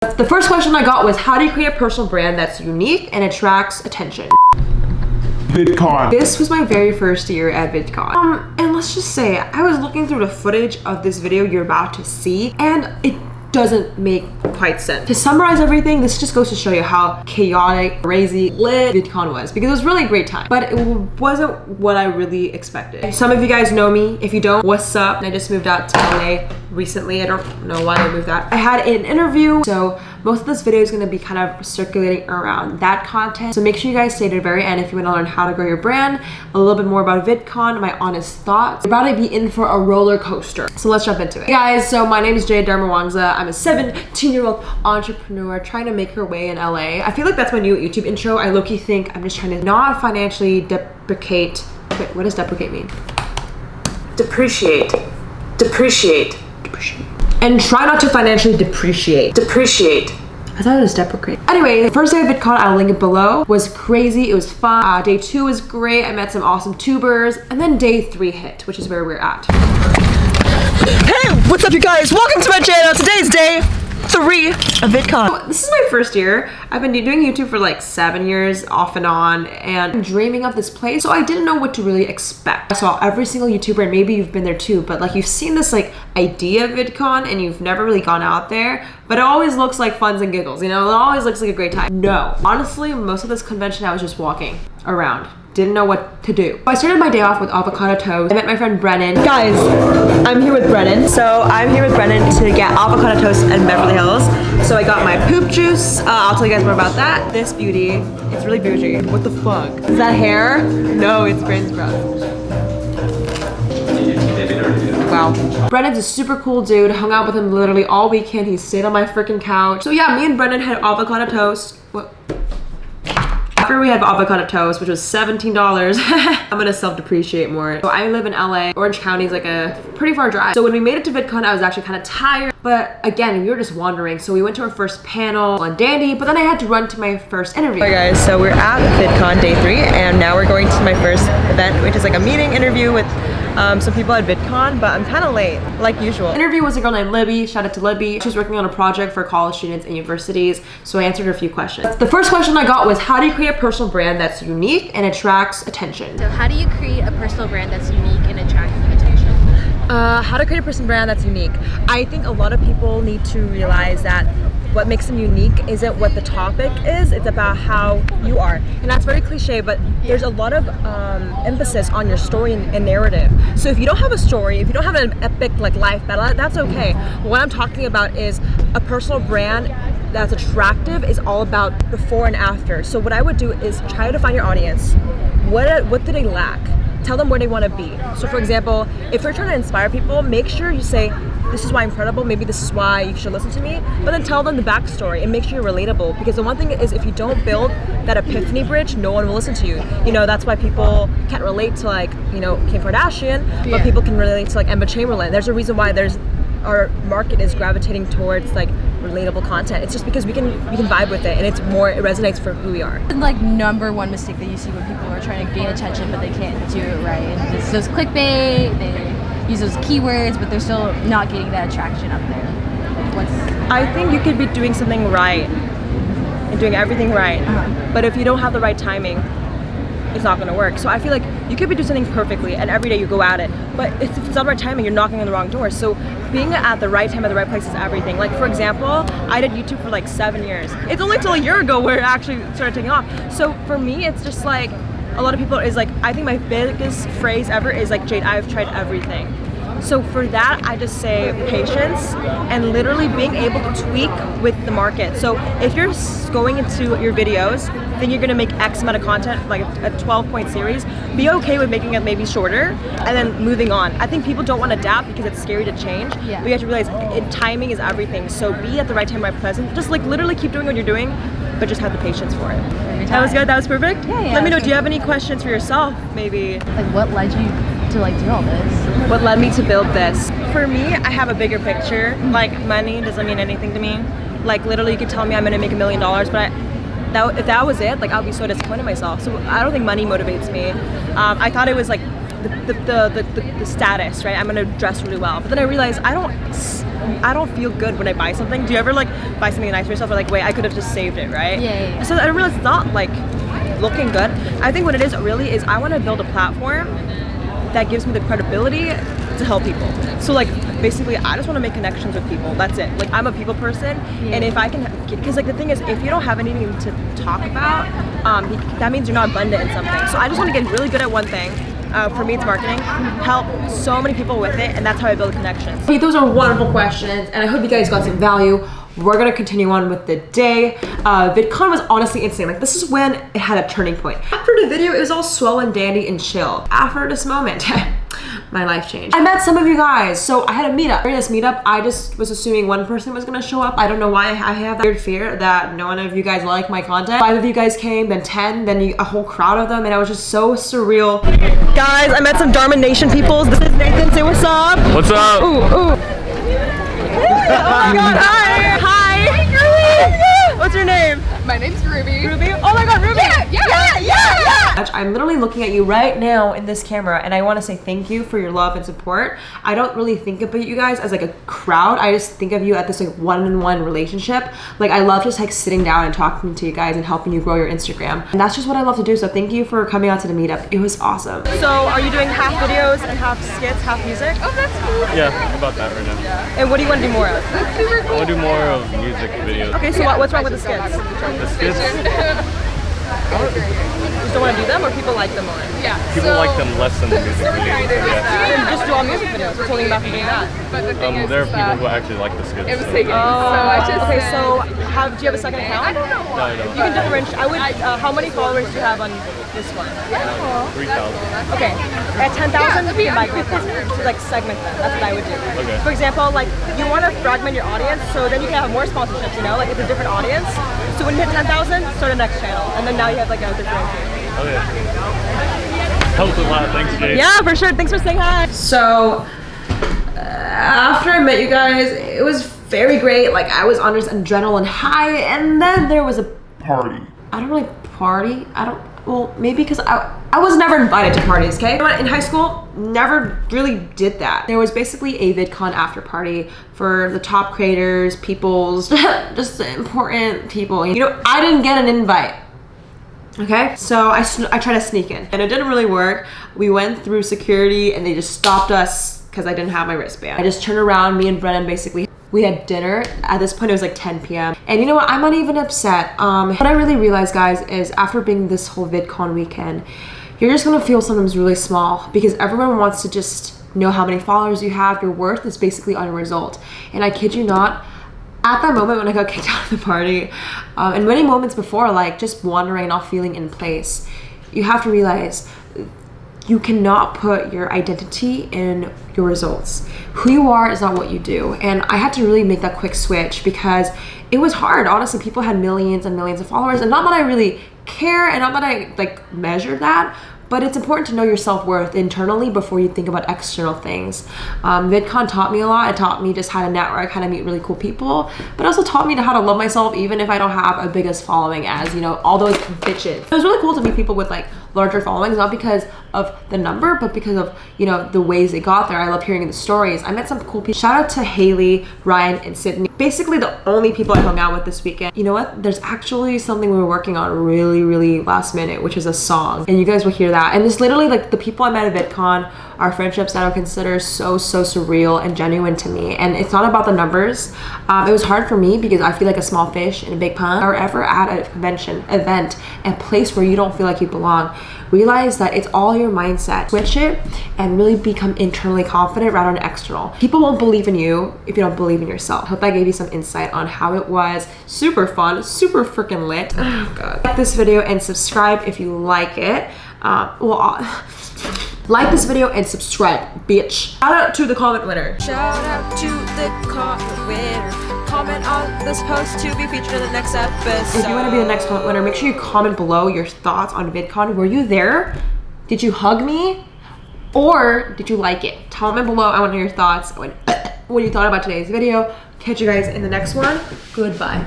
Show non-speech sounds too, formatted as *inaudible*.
The first question I got was how do you create a personal brand that's unique and attracts attention? VidCon. This was my very first year at VidCon. Um, and let's just say, I was looking through the footage of this video you're about to see, and it doesn't make quite sense. To summarize everything, this just goes to show you how chaotic, crazy, lit VidCon was because it was really a great time, but it wasn't what I really expected. Some of you guys know me. If you don't, what's up? I just moved out to LA recently. I don't know why I moved out. I had an interview, so most of this video is going to be kind of circulating around that content. So make sure you guys stay to the very end if you want to learn how to grow your brand, a little bit more about VidCon, my honest thoughts. You're about to be in for a roller coaster. So let's jump into it. Hey guys, so my name is Jade Darmawangsa. I'm a 17 year old entrepreneur trying to make her way in LA. I feel like that's my new YouTube intro. I low-key think I'm just trying to not financially deprecate. Wait, what does deprecate mean? Depreciate. Depreciate. Depreciate. And try not to financially depreciate. Depreciate. I thought it was deprecate. Anyway, the first day of VidCon, I'll link it below, was crazy. It was fun. Uh, day two was great. I met some awesome tubers. And then day three hit, which is where we're at. Hey, what's up you guys? Welcome to my channel. Today's day three of VidCon. This is my first year. I've been doing YouTube for like seven years off and on and I'm dreaming of this place. So I didn't know what to really expect. I saw every single YouTuber and maybe you've been there too, but like you've seen this like idea of VidCon and you've never really gone out there, but it always looks like funs and giggles, you know? It always looks like a great time. No, honestly, most of this convention I was just walking around didn't know what to do. I started my day off with avocado toast. I met my friend Brennan. Guys, I'm here with Brennan. So I'm here with Brennan to get avocado toast in Beverly Hills. So I got my poop juice. Uh, I'll tell you guys more about that. This beauty, it's really bougie. What the fuck? Is that hair? No, it's brain sprout. Wow. Brennan's a super cool dude. Hung out with him literally all weekend. He stayed on my freaking couch. So yeah, me and Brennan had avocado toast. What? After we had avocado toast, which was $17, *laughs* I'm gonna self-depreciate more. So I live in LA. Orange County is like a pretty far drive. So when we made it to VidCon, I was actually kind of tired. But again, we were just wandering. So we went to our first panel on Dandy, but then I had to run to my first interview. Hi guys, so we're at VidCon day three, and now we're going to my first event, which is like a meeting interview with um, some people at VidCon, but I'm kind of late, like usual. Interview was a girl named Libby. Shout out to Libby. She was working on a project for college students and universities, so I answered her a few questions. The first question I got was, how do you create a personal brand that's unique and attracts attention? So how do you create a personal brand that's unique and attracts attention? Uh, how to create a personal brand that's unique. I think a lot of people need to realize that what makes them unique isn't what the topic is, it's about how you are. And that's very cliche, but there's a lot of um, emphasis on your story and, and, narrative. So if you don't have a story, if you don't have an epic like life battle, that's okay. What I'm talking about is a personal brand that's attractive is all about before and after. So what I would do is try to find your audience. What, what do they lack? Tell them where they want to be. So for example, if you're trying to inspire people, make sure you say, this is why I'm credible, maybe this is why you should listen to me, but then tell them the backstory and make sure you're relatable. Because the one thing is if you don't build that epiphany bridge, no one will listen to you. You know, that's why people can't relate to like, you know, Kim Kardashian, yeah. but people can relate to like Emma Chamberlain. There's a reason why there's our market is gravitating towards like relatable content. It's just because we can we can vibe with it and it's more it resonates for who we are. Like number one mistake that you see when people are trying to gain attention but they can't do it right. And it's those clickbait, they use those keywords but they're still not getting that attraction up there. What's I think you could be doing something right and doing everything right. Uh -huh. But if you don't have the right timing, it's not gonna work. So I feel like you could be doing something perfectly and every day you go at it, but if it's not the right timing, you're knocking on the wrong door. So being at the right time at the right place is everything. Like for example, I did YouTube for like seven years. It's only till a year ago where it actually started taking off. So for me, it's just like, a lot of people is like, I think my biggest phrase ever is like, Jade, I've tried everything. So for that, I just say patience and literally being able to tweak with the market. So if you're going into your videos, then you're gonna make X amount of content, like a 12 point series, be okay with making it maybe shorter and then moving on. I think people don't wanna adapt because it's scary to change, yeah. but you have to realize it, timing is everything. So be at the right time, right present. Just like literally keep doing what you're doing, but just have the patience for it. That was good, that was perfect? Yeah, yeah. Let me know, do you have any questions for yourself, maybe? Like what led you to like do all this? What led me to build this? For me, I have a bigger picture. Like money doesn't mean anything to me. Like literally you could tell me I'm gonna make a million dollars, but I, that, if that was it, like I'll be so disappointed in myself. So I don't think money motivates me. Um, I thought it was like the, the, the, the, the status, right? I'm gonna dress really well. But then I realized I don't I don't feel good when I buy something. Do you ever like buy something nice for yourself or like wait I could have just saved it, right? Yeah, yeah, yeah. So I realized it's not like looking good. I think what it is really is I want to build a platform that gives me the credibility to help people. So like basically I just want to make connections with people. That's it. Like I'm a people person and if I can because like the thing is if you don't have anything to talk about, um, that means you're not abundant in something. So I just want to get really good at one thing. Uh, for me, it's marketing. Help so many people with it, and that's how I build connections. Okay, those are wonderful questions, and I hope you guys got some value. We're gonna continue on with the day. Uh, VidCon was honestly insane. Like this is when it had a turning point. After the video, it was all swell and dandy and chill. After this moment, *laughs* my life changed. I met some of you guys, so I had a meetup. During this meetup, I just was assuming one person was gonna show up. I don't know why I have that weird fear that none of you guys like my content. Five of you guys came, then 10, then you, a whole crowd of them, and I was just so surreal. Guys, I met some Darma Nation peoples. This is Nathan. Say what's up. What's up? Ooh, ooh. *laughs* oh my god, hi. What's your name? My name's Ruby. Ruby? Oh my god, Ruby. Yeah, yeah, yeah, yeah. I'm literally looking at you right now in this camera and I want to say thank you for your love and support. I don't really think about you guys as like a crowd. I just think of you at this like one-on-one relationship. Like I love just like sitting down and talking to you guys and helping you grow your Instagram. And that's just what I love to do. So thank you for coming out to the meetup. It was awesome. So are you doing half videos and half skits, half music? Oh, that's cool. Yeah, about that right now. And what do you want to do more of? That's super I want to do more of music videos. Okay, so what, what's wrong with the skits? The just don't want to do them or people like them more? Yeah. people so, like them less than the music so we kind videos. of I yeah. Just do all music videos. What's holding you back from doing that? But the thing Um, is, there are people who actually like the skits. it was so- taken. so I just okay, so have, do you have a second account? I don't know. No, I don't. You can differentiate. I would. Uh, how many followers do you have on this one? Yeah. Three thousand. Okay, at 10,000, Yeah, that'd be you can buy cool. group partners. So like segment them. That's what I would do. Okay. For example, like you want to fragment your audience, so then you can have more sponsorships. You know, like it's a different audience. So when you hit 10,000, start a next channel, and then now you have like a differentiator. Okay. Helps a lot. Thanks, Jay. Yeah, for sure. Thanks for saying hi. So uh, after I met you guys, it was very great. Like I was on this adrenaline high and then there was a Party. I don't really party. I don't. Well, maybe because I I was never invited to parties. Okay, in high school, never really did that. There was basically a VidCon after party for the top creators, people's, *laughs* just important people. You know, I didn't get an invite. Okay, so I, I tried to sneak in and it didn't really work. We went through security and they just stopped us because I didn't have my wristband. I just turned around, me and Brennan basically, we had dinner. At this point, it was like 10 p.m. And you know what? I'm not even upset. Um, what I really realized, guys, is after being this whole VidCon weekend, you're just gonna feel sometimes really small because everyone wants to just know how many followers you have. Your worth is basically on your result. And I kid you not, at that moment when I got *laughs* kicked out of the party, um, and many moments before, like just wandering, not feeling in place, you have to realize you cannot put your identity in your results. Who you are is not what you do. And I had to really make that quick switch because it was hard. Honestly, people had millions and millions of followers, and not that I really care and not that I like measure that, but it's important to know your self-worth internally before you think about external things. Um, VidCon taught me a lot. It taught me just how to network, how to meet really cool people, but also taught me how to love myself even if I don't have a biggest following as, you know, all those bitches. It was really cool to meet people with like larger followings, not because of the number, but because of, you know, the ways they got there. I love hearing the stories. I met some cool people. Shout out to Haley, Ryan, and Sydney. Basically the only people I hung out with this weekend. You know what? There's actually something we were working on really, really last minute, which is a song. And you guys will hear that. And it's literally like the people I met at VidCon are friendships that I consider so, so surreal and genuine to me. And it's not about the numbers. Um, it was hard for me because I feel like a small fish in a big pond or ever at a convention, event, a place where you don't feel like you belong. Realize that it's all your mindset. Switch it and really become internally confident rather than external. People won't believe in you if you don't believe in yourself. Hope I gave you some insight on how it was. Super fun, super freaking lit. Oh god. Like this video and subscribe if you like it. Uh, well, uh, *laughs* like this video and subscribe, bitch. Shout out to the comment winner. Shout out to the comment winner. Comment on this post to be featured in the next episode. If you want to be the next comment winner, make sure you comment below your thoughts on VidCon. Were you there? Did you hug me? Or did you like it? Comment below. I want to know your thoughts when, *coughs* what you thought about today's video. Catch you guys in the next one. Goodbye.